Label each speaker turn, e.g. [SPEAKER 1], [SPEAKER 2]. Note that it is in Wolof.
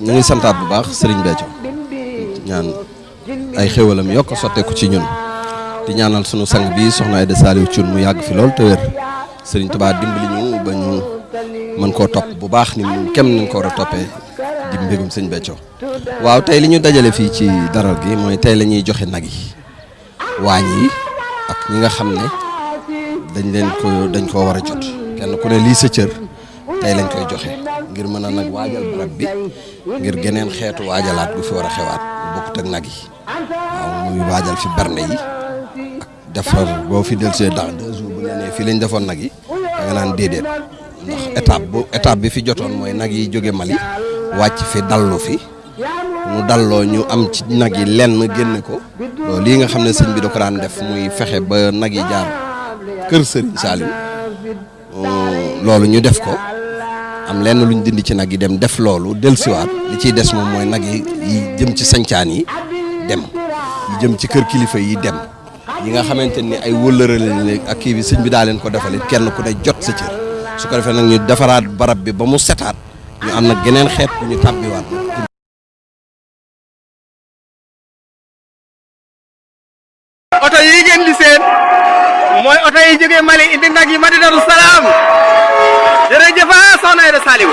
[SPEAKER 1] ñu ngi santaat bu baax Serigne Béthio ñaan ay xéwalam yokk sotteeku ci ñun di ñaanal sunu sang bi soxna Aïda Saliou Thioune mu yàgg fi lool te wér Serigne Touba dimbali ñu ba ñu mën koo topp bu baax ni mu kem nañ ko war a toppee di mbégum sëñ Béthio waaw tey li ñu dajale fii ci daral gi mooy tey la ñuy joxe nag yi waañ yi ak ñi nga xam ne dañ leen ko dañ koo war a jot kenn ku ne lii sa cër tey lañ koy joxe ngir mën a nag waajal barab bi ngir geneen xeetu waajalaat gu fi war a xewaat bokkut ak nag yi waaw muy waajal fi berne yi ak defar boo fi delsee dans deux jours bu ne fii lañ defoon nag yi da nga naan déedéet ndax étape bu étape bi fi jotoon mooy nag yi jóge Mali wàcc fi dallu fi mu dalloo ñu am ci nag yi lenn génn ko loolu lii nga xam ne sëñ bi da ko daan def muy fexe ba nag yi jaar kër Serigne Saliou loolu ñu def ko am lenn luñ dindi ci nag yi dem def loolu dellusiwaat li ciy des moom mooy nag yi jëm ci sancaan yi dem yi jëm ci kër kilifa yi dem. yi nga xamante ni ay wëllëre lañ léegi ak kii bi sëñ bi daa leen ko defalit kenn ku ne jot sa cër su ko defee nag ñu defaraat barab bi ba mu setaat ñu am nag geneen xeet bu ñu tàbbiwaat
[SPEAKER 2] oto yi ngeen di seen mooy oto yi jógee Mali indi nag yi Madinatu Salaam jërëjëf soxna Aida Saliou